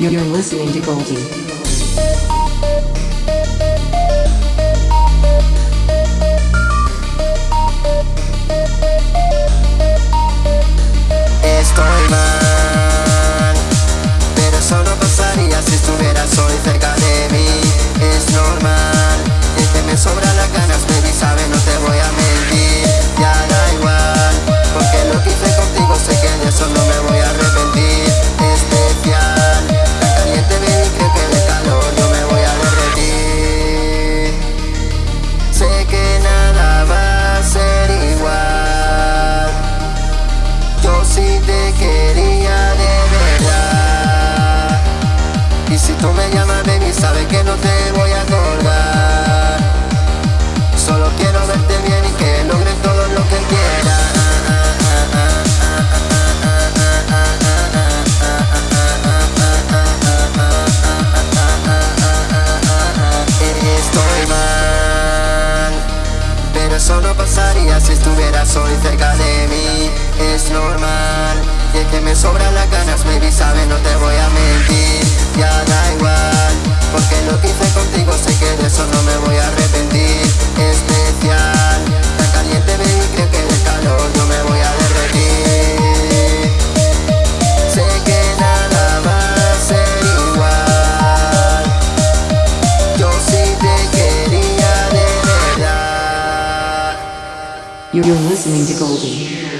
You're listening to Goldie. Estoy mal, llamas baby sabes que no te voy a colgar. Solo quiero verte bien y que logres todo lo que quieras Estoy mal pero eso no pasaría si estuvieras hoy cerca de mí. Es normal Y es que me sobran las ganas, baby, sabes, no te voy a mentir. Ya da igual Porque lo que hice contigo sé que de eso no me voy a arrepentir. Especial Tan caliente, baby, creo que de calor yo me voy a derretir. Sé que nada va a ser igual. Yo sí te quería de verdad. You're listening to Goldie.